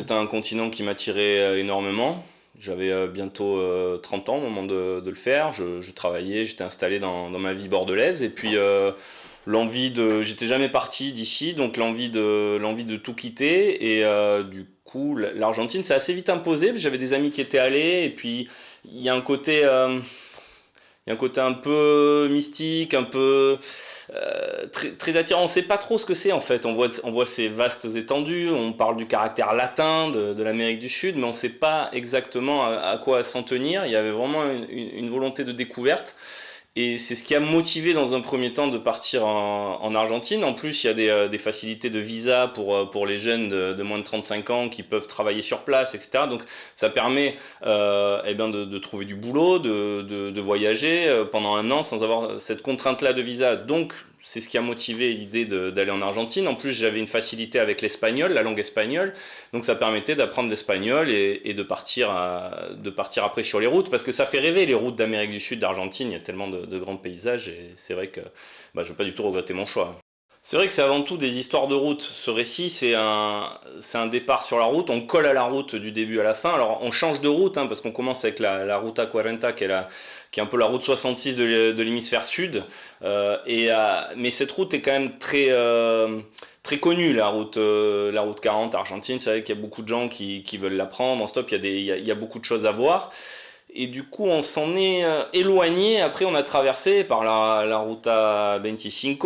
C'était un continent qui m'attirait énormément. J'avais bientôt 30 ans au moment de, le faire. Je, travaillais, j'étais installé dans, ma vie bordelaise. Et puis l'envie de... J'étais jamais parti d'ici, donc l'envie de, l'envie de tout quitter. Et du coup, l'Argentine s'est assez vite imposée. J'avais des amis qui étaient allés. Et puis, il y a un côté un côté un peu mystique, un peu euh, très, attirant. On ne sait pas trop ce que c'est en fait. On voit, on voit ces vastes étendues, on parle du caractère latin de, l'Amérique du Sud, mais on ne sait pas exactement à, quoi s'en tenir. Il y avait vraiment une volonté de découverte. Et c'est ce qui a motivé dans un premier temps de partir en, Argentine. En plus, il y a des, euh, facilités de visa pour, euh, pour les jeunes de, moins de 35 ans qui peuvent travailler sur place, etc. Donc ça permet euh, eh bien de, de, trouver du boulot, de, de voyager pendant un an sans avoir cette contrainte-là de visa. Donc c'est ce qui a motivé l'idée d'aller en Argentine. En plus, j'avais une facilité avec l'espagnol, la langue espagnole, donc ça permettait d'apprendre l'espagnol et, de, partir de partir après sur les routes, parce que ça fait rêver les routes d'Amérique du Sud, d'Argentine, il y a tellement de, grands paysages, et c'est vrai que bah, je ne vais pas du tout regretter mon choix. C'est vrai que c'est avant tout des histoires de route. Ce récit, c'est un, un départ sur la route, on colle à la route du début à la fin. Alors on change de route, hein, parce qu'on commence avec la, la Ruta 40, qui est, la, qui est un peu la route 66 de l'hémisphère sud. Euh, et, euh, mais cette route est quand même très, euh, très connue, la route, la route 40 Argentine. C'est vrai qu'il y a beaucoup de gens qui, veulent la prendre en stop, il y, a des, il y a beaucoup de choses à voir. Et du coup, on s'en est éloigné. Après, on a traversé par la, la Ruta 25,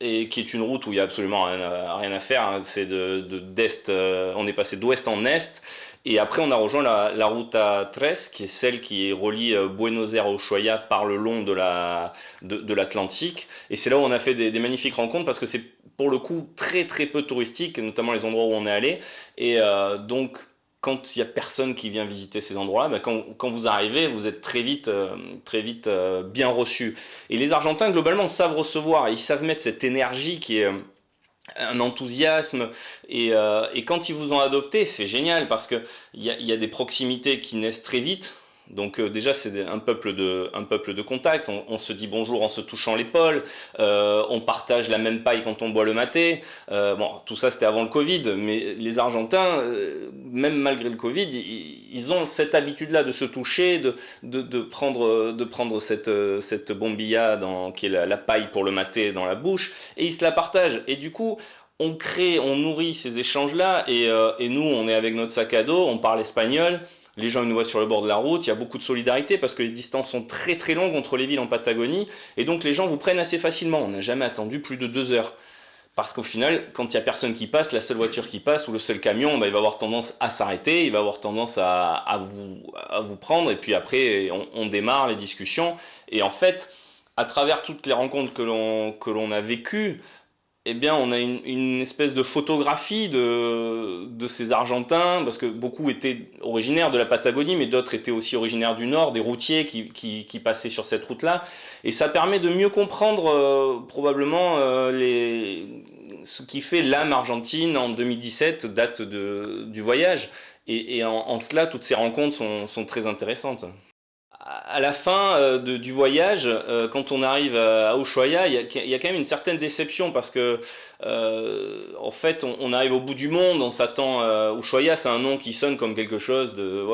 et qui est une route où il n'y a absolument rien, à faire. Hein. C'est de, d'est, on est passé d'ouest en est. Et après, on a rejoint la, la Ruta 13, qui est celle qui relie euh, Buenos Aires au Ushuaia par le long de l'Atlantique. De, et c'est là où on a fait des, magnifiques rencontres parce que c'est pour le coup très très peu touristique, notamment les endroits où on est allé. Et euh, donc, quand il n'y a personne qui vient visiter ces endroits-là, ben, quand, quand, vous arrivez, vous êtes très vite, euh, très vite bien reçu. Et les Argentins, globalement, savent recevoir, ils savent mettre cette énergie qui est un enthousiasme. Euh, et, quand ils vous ont adopté c'est génial parce qu'il y y a des proximités qui naissent très vite donc euh, déjà c'est un peuple de un peuple de contact. On, se dit bonjour en se touchant l'épaule. Euh, on partage la même paille quand on boit le maté. Euh, bon, tout ça c'était avant le Covid, mais les Argentins, même malgré le Covid, ils, ont cette habitude-là de se toucher, de, de, prendre de prendre cette cette bombilla dans, qui est la, paille pour le maté dans la bouche, et ils se la partagent. Et du coup on crée, on nourrit ces échanges-là, et, et nous on est avec notre sac à dos, on parle espagnol les gens nous voient sur le bord de la route, il y a beaucoup de solidarité parce que les distances sont très très longues entre les villes en Patagonie, et donc les gens vous prennent assez facilement. On n'a jamais attendu plus de deux heures. Parce qu'au final, quand il n'y a personne qui passe, la seule voiture qui passe ou le seul camion, bah, il va avoir tendance à s'arrêter, il va avoir tendance à, vous, prendre, et puis après, on, démarre les discussions. Et en fait, à travers toutes les rencontres que l'on a vécues, eh bien, on a une, espèce de photographie de, de, ces Argentins, parce que beaucoup étaient originaires de la Patagonie, mais d'autres étaient aussi originaires du Nord, des routiers qui, qui, passaient sur cette route-là. Et ça permet de mieux comprendre euh, probablement euh, ce qui fait l'âme argentine en 2017, date de, du voyage. Et, en, cela, toutes ces rencontres sont, sont très intéressantes à la fin euh, du voyage, euh, quand on arrive à Ushuaia, il y, a quand même une certaine déception parce que, euh, en fait, on, arrive au bout du monde, on s'attend. Ushuaia, c'est un nom qui sonne comme quelque chose de.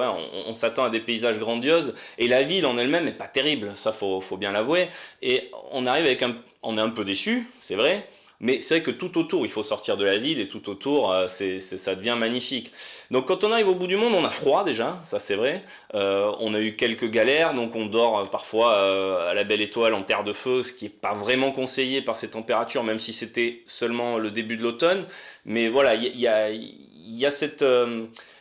On, s'attend à des paysages grandioses et la ville en elle-même n'est pas terrible, ça faut, faut bien l'avouer. Et on arrive avec un. On est un peu déçu, c'est vrai, mais c'est vrai que tout autour, il faut sortir de la ville et tout autour, euh, ça devient magnifique. Donc quand on arrive au bout du monde, on a froid déjà, ça c'est vrai. Euh, on a eu quelques galères, donc on dort euh, parfois à la belle étoile en terre de feu, ce qui n'est pas vraiment conseillé par ces températures, même si c'était seulement le début de l'automne. Mais voilà, il y, a, cette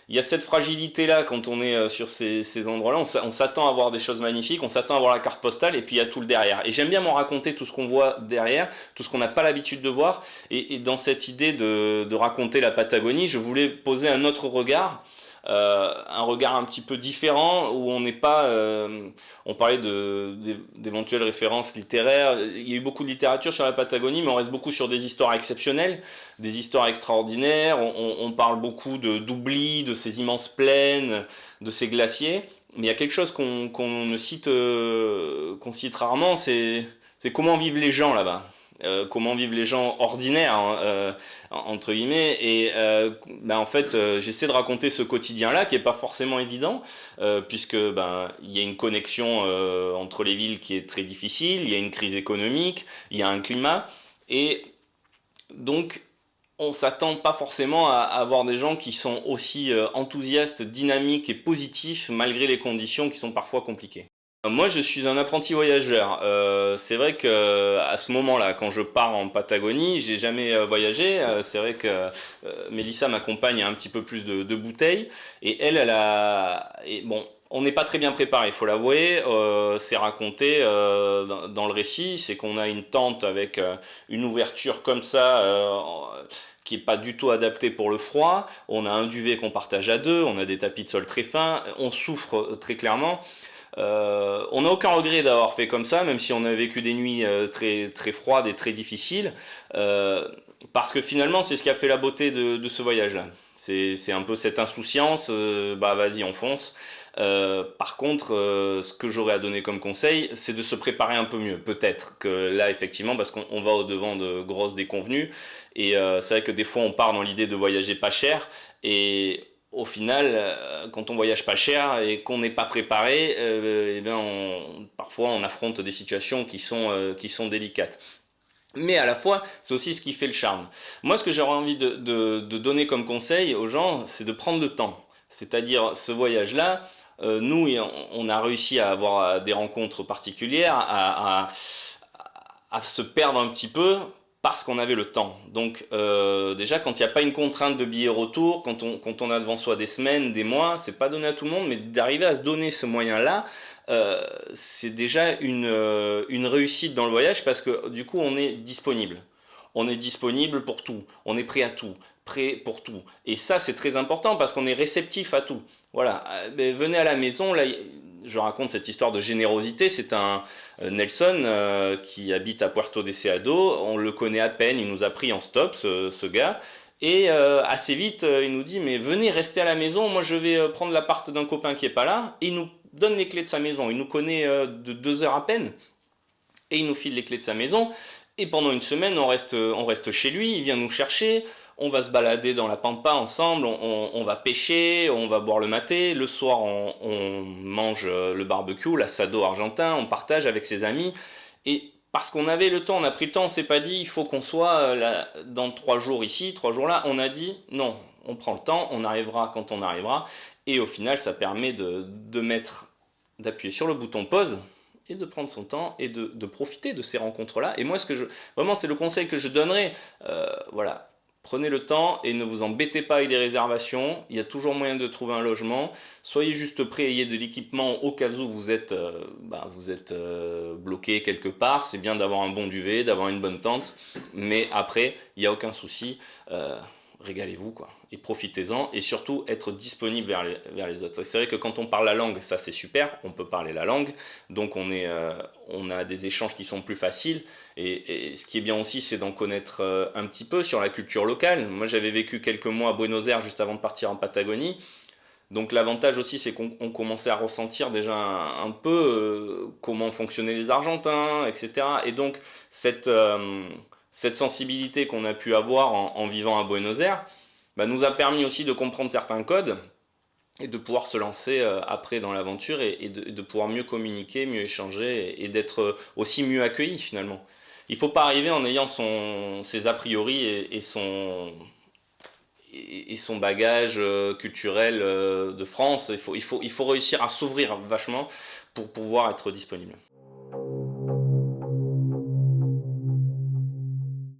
il y a cette fragilité-là quand on est euh, sur ces, endroits-là. On s'attend à voir des choses magnifiques, on s'attend à voir la carte postale, et puis il y a tout le derrière. Et j'aime bien m'en raconter tout ce qu'on voit derrière, tout ce qu'on n'a pas l'habitude de voir. Et, dans cette idée de, raconter la Patagonie, je voulais poser un autre regard. Euh, un regard un petit peu différent où on n'est pas. Euh, on parlait d'éventuelles références littéraires. Il y a eu beaucoup de littérature sur la Patagonie, mais on reste beaucoup sur des histoires exceptionnelles, des histoires extraordinaires. On, parle beaucoup d'oubli, de, ces immenses plaines, de ces glaciers. Mais il y a quelque chose qu'on ne cite, euh, cite rarement, c'est comment vivent les gens là-bas. Comment vivent les gens ordinaires, hein, entre guillemets. Et ben, en fait, j'essaie de raconter ce quotidien-là qui n'est pas forcément évident, puisque ben, il y a une connexion entre les villes qui est très difficile, il y a une crise économique, il y a un climat. Et donc, on s'attend pas forcément à avoir des gens qui sont aussi euh, enthousiastes, dynamiques et positifs malgré les conditions qui sont parfois compliquées. Moi, je suis un apprenti voyageur. Euh, c'est vrai que à ce moment-là, quand je pars en Patagonie, j'ai jamais euh, voyagé. c'est vrai que Mélissa m'accompagne un petit peu plus de, bouteilles et elle, elle a. Bon, on n'est pas très bien préparé, il faut l'avouer. Euh, c'est raconté euh, dans, le récit, c'est qu'on a une tente avec euh, une ouverture comme ça, qui n'est pas du tout adaptée pour le froid. On a un duvet qu'on partage à deux, on a des tapis de sol très fins, on souffre très clairement. On n'a aucun regret d'avoir fait comme ça, même si on a vécu des nuits très, très froides et très difficiles, parce que finalement c'est ce qui a fait la beauté de, de ce voyage-là. C'est un peu cette insouciance, bah vas-y on fonce. Euh, par contre, euh, ce que j'aurais à donner comme conseil, c'est de se préparer un peu mieux. Peut-être que là, effectivement, parce qu'on va au-devant de grosses déconvenues, et euh, c'est vrai que des fois, on part dans l'idée de voyager pas cher, et au final, quand on voyage pas cher et qu'on n'est pas préparé, eh bien parfois on affronte des situations qui sont, qui sont délicates. Mais à la fois, c'est aussi ce qui fait le charme. Moi, ce que j'aurais envie de, de, donner comme conseil aux gens, c'est de prendre le temps. C'est-à-dire, ce voyage-là, euh, nous, on a réussi à avoir euh, des rencontres particulières, à, se perdre un petit peu parce qu'on avait le temps. Donc euh, déjà, quand il n'y a pas une contrainte de billet retour, quand on, a devant soi des semaines, des mois, c'est pas donné à tout le monde, mais d'arriver à se donner ce moyen-là, c'est déjà une, une réussite dans le voyage parce que du coup, on est disponible on est disponible pour tout, on est prêt à tout, prêt pour tout. Et ça, c'est très important parce qu'on est réceptif à tout. Voilà, euh, venez à la maison, là, je raconte cette histoire de générosité, c'est un euh, Nelson euh, qui habite à Puerto Deseado, on le connaît à peine, il nous a pris en stop, ce, gars, et assez vite, il nous dit, mais venez rester à la maison, moi je vais prendre l'appart d'un copain qui est pas là, et il nous donne les clés de sa maison, il nous connaît de deux heures à peine, et il nous file les clés de sa maison, et pendant une semaine, on reste, on reste chez lui, il vient nous chercher, on va se balader dans la pampa ensemble, on, va pêcher, on va boire le maté, le soir on, mange le barbecue, l'assado argentin, on partage avec ses amis. Et parce qu'on avait le temps, on a pris le temps, on s'est pas dit il faut qu'on soit euh, dans trois jours ici, trois jours là, on a dit non, on prend le temps, on arrivera quand on arrivera. Et au final, ça permet de, de mettre, d'appuyer sur le bouton pause et de prendre son temps et de, profiter de ces rencontres-là. Et moi, ce que je, vraiment, c'est le conseil que je donnerais. Euh, voilà, prenez le temps et ne vous embêtez pas avec des réservations. Il y a toujours moyen de trouver un logement. Soyez juste prêt, ayez de l'équipement au cas où vous êtes, euh, bah, vous êtes euh, bloqué quelque part. C'est bien d'avoir un bon duvet, d'avoir une bonne tente. Mais après, il n'y a aucun souci régalez-vous quoi et profitez-en et surtout être disponible vers les, autres. C'est vrai que quand on parle la langue, ça c'est super, on peut parler la langue, donc on, euh, a des échanges qui sont plus faciles et, ce qui est bien aussi c'est d'en connaître euh, un petit peu sur la culture locale. Moi j'avais vécu quelques mois à Buenos Aires juste avant de partir en Patagonie, donc l'avantage aussi c'est qu'on commençait à ressentir déjà un, peu euh, comment fonctionnaient les Argentins, etc. Et donc cette cette sensibilité qu'on a pu avoir en, vivant à Buenos Aires bah, nous a permis aussi de comprendre certains codes et de pouvoir se lancer euh, après dans l'aventure et, de, pouvoir mieux communiquer, mieux échanger et, d'être aussi mieux accueilli finalement. Il ne faut pas arriver en ayant son, ses a priori et, son, bagage euh, culturel euh, de France. Il faut réussir à s'ouvrir vachement pour pouvoir être disponible.